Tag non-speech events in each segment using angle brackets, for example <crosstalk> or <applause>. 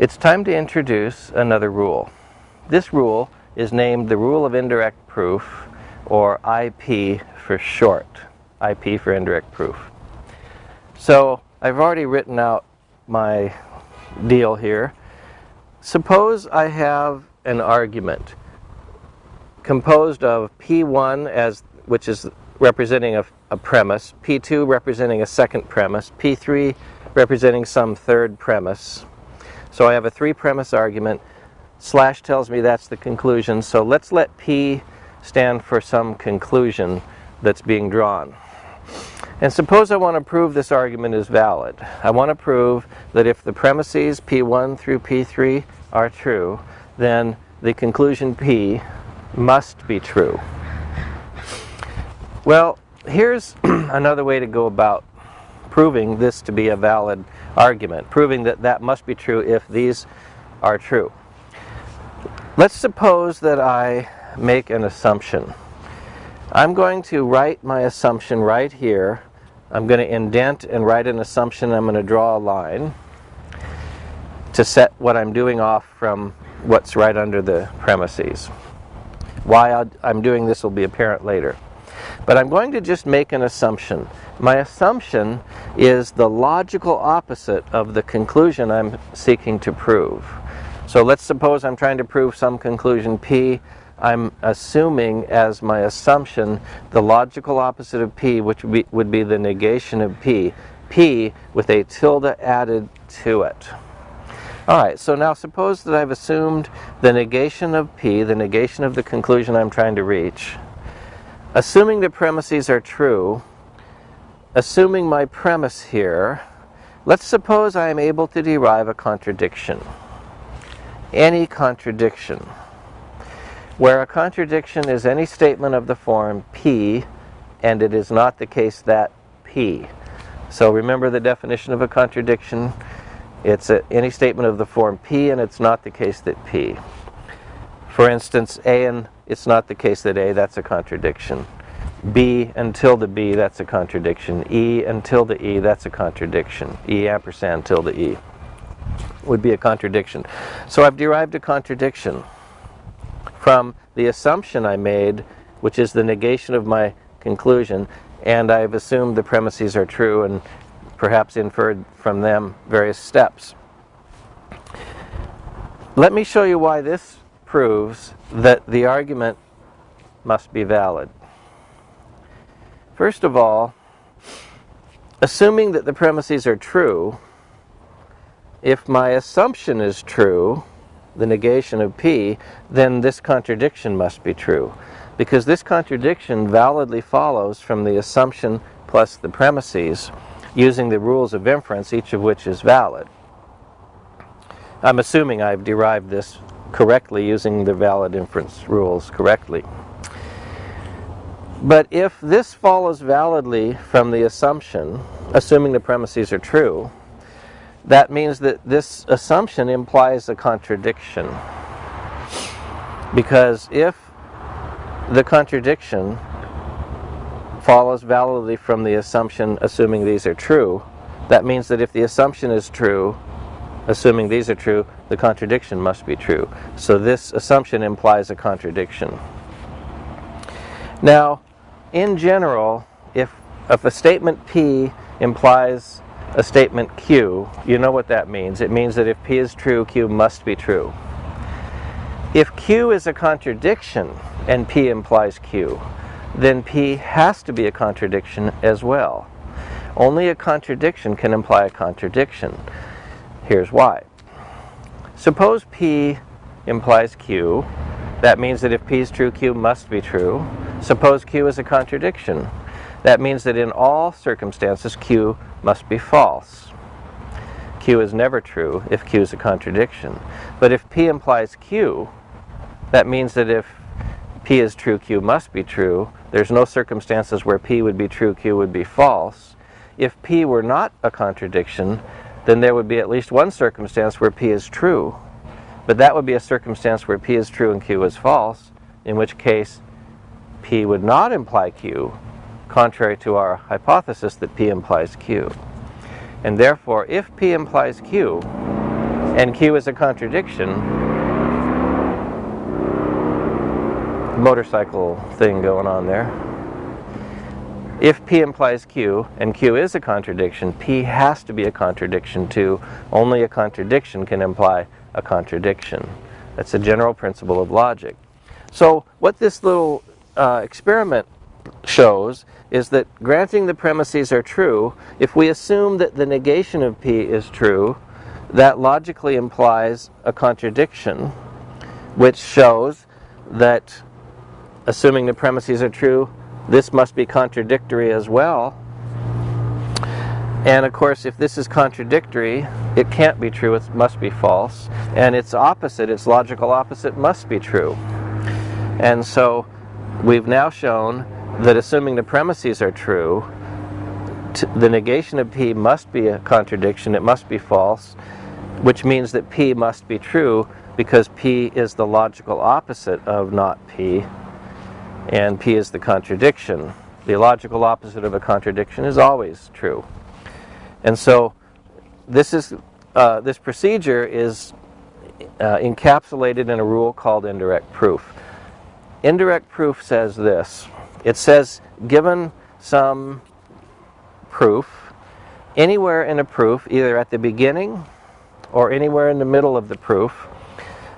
It's time to introduce another rule. This rule is named the Rule of Indirect Proof, or IP for short. IP for indirect proof. So I've already written out my deal here. Suppose I have an argument composed of P1 as which is representing a, a, premise, P2 representing a second premise, P3 representing some third premise. So I have a three premise argument. Slash tells me that's the conclusion. So let's let P stand for some conclusion that's being drawn. And suppose I want to prove this argument is valid. I want to prove that if the premises P1 through P3 are true, then the conclusion P must be true. Well, here's <clears throat> another way to go about proving this to be a valid argument, proving that that must be true if these are true. Let's suppose that I make an assumption. I'm going to write my assumption right here. I'm going to indent and write an assumption. I'm going to draw a line to set what I'm doing off from what's right under the premises. Why I'm doing this will be apparent later. But I'm going to just make an assumption. My assumption is the logical opposite of the conclusion I'm seeking to prove. So let's suppose I'm trying to prove some conclusion P. I'm assuming as my assumption the logical opposite of P, which would be, would be the negation of P. P with a tilde added to it. Alright, so now suppose that I've assumed the negation of P, the negation of the conclusion I'm trying to reach. Assuming the premises are true, assuming my premise here, let's suppose I am able to derive a contradiction. Any contradiction. Where a contradiction is any statement of the form P, and it is not the case that P. So remember the definition of a contradiction it's a, any statement of the form P and it's not the case that P. For instance, A and it's not the case that A, that's a contradiction. B and tilde B, that's a contradiction. E and tilde E, that's a contradiction. E ampersand tilde E would be a contradiction. So I've derived a contradiction from the assumption I made, which is the negation of my conclusion, and I've assumed the premises are true and perhaps inferred from them various steps. Let me show you why this proves that the argument must be valid. First of all, assuming that the premises are true, if my assumption is true, the negation of P, then this contradiction must be true. Because this contradiction validly follows from the assumption plus the premises using the rules of inference, each of which is valid. I'm assuming I've derived this correctly using the valid inference rules correctly. But if this follows validly from the assumption, assuming the premises are true, that means that this assumption implies a contradiction. Because if the contradiction follows validly from the assumption assuming these are true. That means that if the assumption is true, assuming these are true, the contradiction must be true. So this assumption implies a contradiction. Now, in general, if, if a statement P implies a statement Q, you know what that means. It means that if P is true, Q must be true. If Q is a contradiction and P implies Q, then P has to be a contradiction as well. Only a contradiction can imply a contradiction. Here's why. Suppose P implies Q. That means that if P is true, Q must be true. Suppose Q is a contradiction. That means that in all circumstances, Q must be false. Q is never true if Q is a contradiction. But if P implies Q, that means that if P is true, Q must be true. There's no circumstances where P would be true, Q would be false. If P were not a contradiction, then there would be at least one circumstance where P is true. But that would be a circumstance where P is true and Q is false, in which case P would not imply Q, contrary to our hypothesis that P implies Q. And therefore, if P implies Q, and Q is a contradiction, motorcycle thing going on there. If P implies Q, and Q is a contradiction, P has to be a contradiction too. Only a contradiction can imply a contradiction. That's a general principle of logic. So what this little uh, experiment shows is that granting the premises are true, if we assume that the negation of P is true, that logically implies a contradiction, which shows that assuming the premises are true, this must be contradictory as well. And of course, if this is contradictory, it can't be true, it must be false. And its opposite, its logical opposite, must be true. And so we've now shown that assuming the premises are true, the negation of P must be a contradiction, it must be false, which means that P must be true because P is the logical opposite of not P, and P is the contradiction. The logical opposite of a contradiction is always true. And so this, is, uh, this procedure is uh, encapsulated in a rule called indirect proof. Indirect proof says this. It says given some proof, anywhere in a proof, either at the beginning or anywhere in the middle of the proof,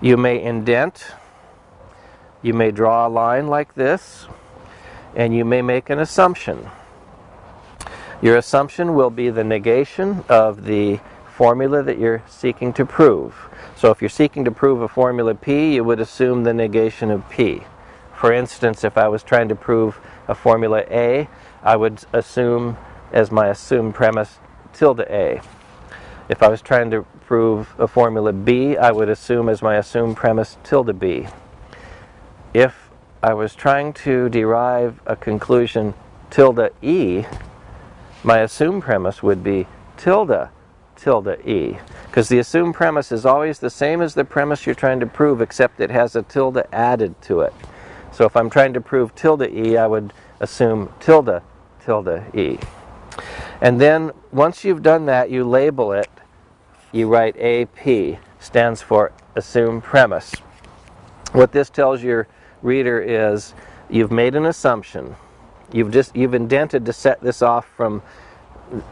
you may indent, you may draw a line like this, and you may make an assumption. Your assumption will be the negation of the formula that you're seeking to prove. So if you're seeking to prove a formula P, you would assume the negation of P. For instance, if I was trying to prove a formula A, I would assume as my assumed premise tilde A. If I was trying to prove a formula B, I would assume as my assumed premise tilde B. If I was trying to derive a conclusion tilde E, my assumed premise would be tilde tilde E. Because the assumed premise is always the same as the premise you're trying to prove, except it has a tilde added to it. So if I'm trying to prove tilde E, I would assume tilde tilde E. And then once you've done that, you label it, you write AP, stands for assume premise. What this tells your reader is you've made an assumption. You've just you've indented to set this off from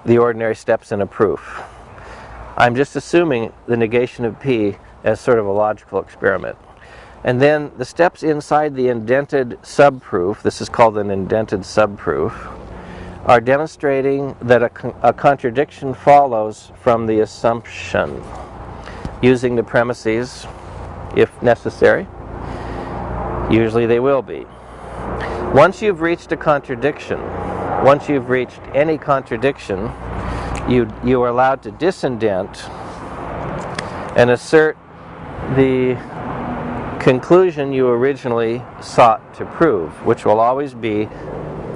the ordinary steps in a proof. I'm just assuming the negation of P as sort of a logical experiment. And then the steps inside the indented subproof, this is called an indented subproof, are demonstrating that a, con a contradiction follows from the assumption using the premises if necessary. Usually they will be. Once you've reached a contradiction, once you've reached any contradiction, you, you are allowed to disindent and assert the conclusion you originally sought to prove, which will always be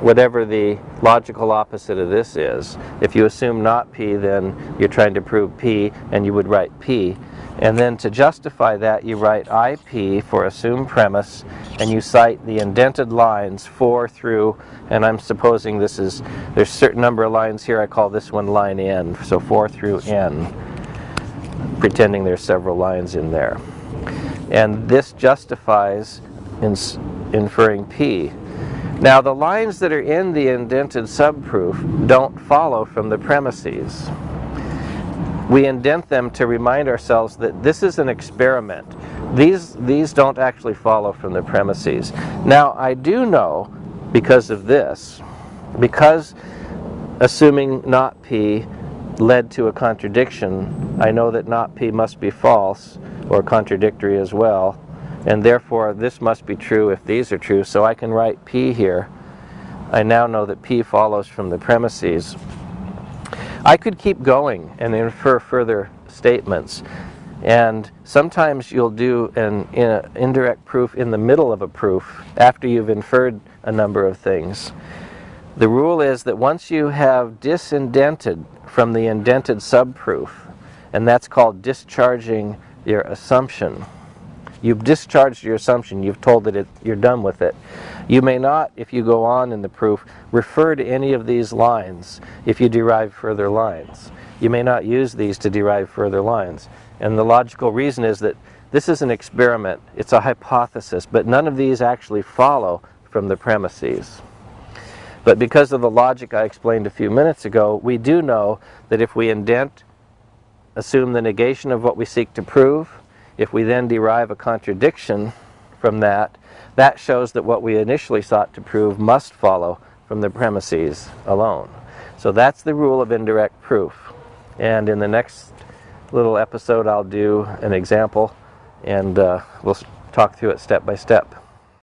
whatever the logical opposite of this is. If you assume not P, then you're trying to prove P, and you would write P. And then to justify that, you write IP for assumed premise, and you cite the indented lines 4 through, and I'm supposing this is, there's a certain number of lines here, I call this one line N, so 4 through N, pretending there's several lines in there. And this justifies in inferring P. Now the lines that are in the indented subproof don't follow from the premises. We indent them to remind ourselves that this is an experiment. These, these don't actually follow from the premises. Now I do know, because of this, because assuming not P led to a contradiction, I know that not P must be false, or contradictory as well. And therefore, this must be true if these are true. So I can write P here. I now know that P follows from the premises. I could keep going and infer further statements. And sometimes you'll do an in indirect proof in the middle of a proof after you've inferred a number of things. The rule is that once you have disindented from the indented subproof, and that's called discharging your assumption. You've discharged your assumption. You've told that it, you're done with it. You may not, if you go on in the proof, refer to any of these lines if you derive further lines. You may not use these to derive further lines. And the logical reason is that this is an experiment, it's a hypothesis, but none of these actually follow from the premises. But because of the logic I explained a few minutes ago, we do know that if we indent, assume the negation of what we seek to prove, if we then derive a contradiction from that, that shows that what we initially sought to prove must follow from the premises alone. So that's the rule of indirect proof. And in the next little episode, I'll do an example and uh, we'll talk through it step by step.